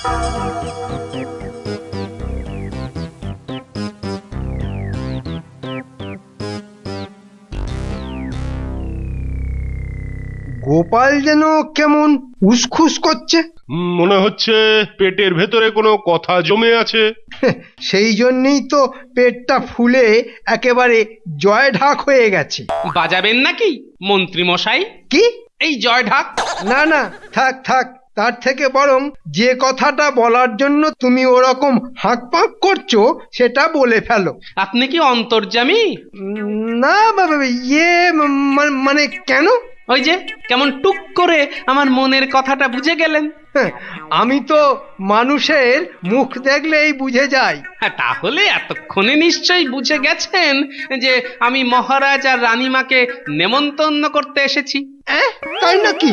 গোপাল যেন কেমন উসখুস করছে। মনে হচ্ছে পেটের ভেতরে কোনো কথা জমে আছে। সেই জন্যই তো পেটটা ফুলে একেবারে জয় ঢাক হয়ে গেছে। বাজাবেন নাকি মন্ত্রী মশাই? কি? এই জয় ঢাক না না থাক থাক। তার থেকে বরং যে কথাটা বলার জন্য তুমি ওরকম হাঁক পাঁক করছ সেটা বলে ফেলো। আপনি কি অন্তর্জামী না বাবা ইয়ে মা- মানে কেন? ওই যে কেমন টুক করে আমার মনের কথাটা বুঝে গেলেন। হ্যাঁ, আমি তো মানুষের মুখ দেখলেই বুঝে যাই। হ্যাঁ, তাহলে এতক্ষণে নিশ্চয়ই বুঝে গেছেন যে আমি মহারাজ আর রানীমাকে নেমন্তন্ন করতে এসেছি। অ্যাঁ, তাই নাকি?